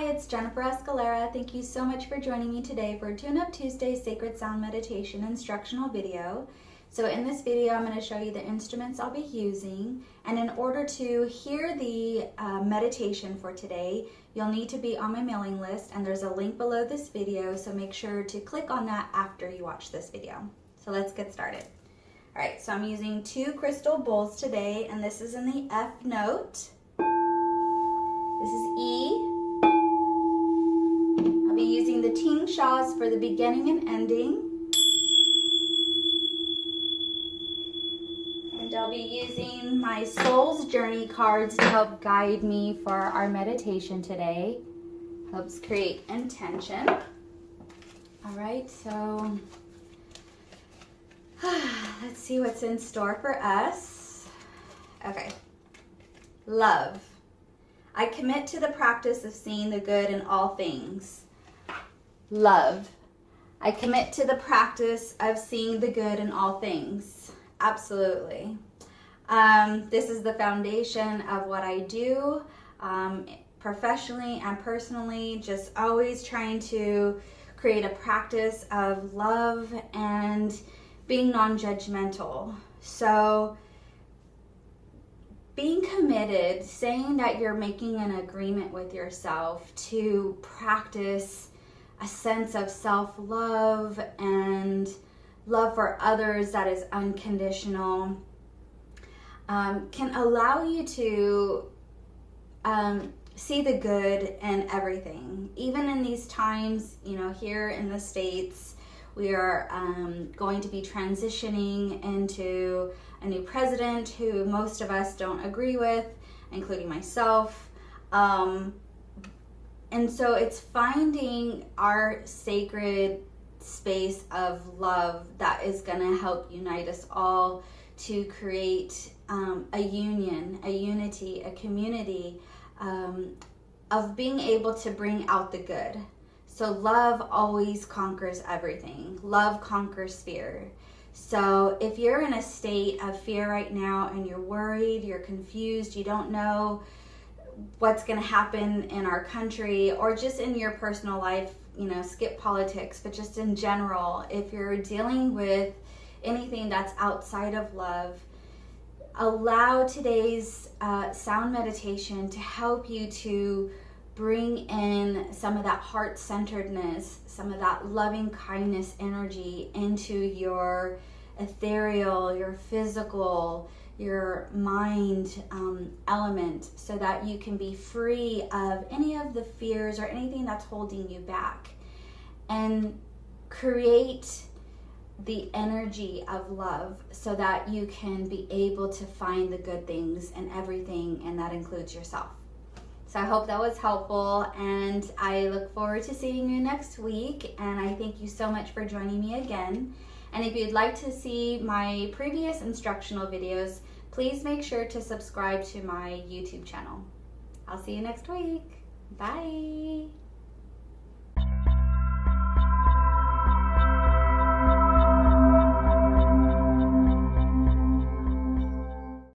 Hi, it's Jennifer Escalera. Thank you so much for joining me today for Tune Up Tuesday Sacred Sound Meditation instructional video. So in this video, I'm going to show you the instruments I'll be using. And in order to hear the uh, meditation for today, you'll need to be on my mailing list and there's a link below this video. So make sure to click on that after you watch this video. So let's get started. All right, so I'm using two crystal bowls today and this is in the F note. This is E. I'll be using the tingshas for the beginning and ending. And I'll be using my Soul's Journey cards to help guide me for our meditation today. Helps create intention. All right, so let's see what's in store for us. Okay, love. I commit to the practice of seeing the good in all things. Love. I commit to the practice of seeing the good in all things. Absolutely. Um, this is the foundation of what I do um, professionally and personally, just always trying to create a practice of love and being non-judgmental. So being committed, saying that you're making an agreement with yourself to practice a sense of self-love and love for others that is unconditional um, can allow you to um, see the good in everything. Even in these times, you know, here in the States, we are um, going to be transitioning into a new president who most of us don't agree with, including myself. Um, and so it's finding our sacred space of love that is going to help unite us all to create um, a union, a unity, a community um, of being able to bring out the good. So love always conquers everything. Love conquers fear. So if you're in a state of fear right now and you're worried, you're confused, you don't know what's going to happen in our country or just in your personal life, you know, skip politics, but just in general, if you're dealing with anything that's outside of love, allow today's uh, sound meditation to help you to bring in some of that heart-centeredness, some of that loving kindness energy into your ethereal, your physical, your mind um, element so that you can be free of any of the fears or anything that's holding you back and create the energy of love so that you can be able to find the good things and everything and that includes yourself. So I hope that was helpful and I look forward to seeing you next week and I thank you so much for joining me again. And if you'd like to see my previous instructional videos, please make sure to subscribe to my YouTube channel. I'll see you next week. Bye.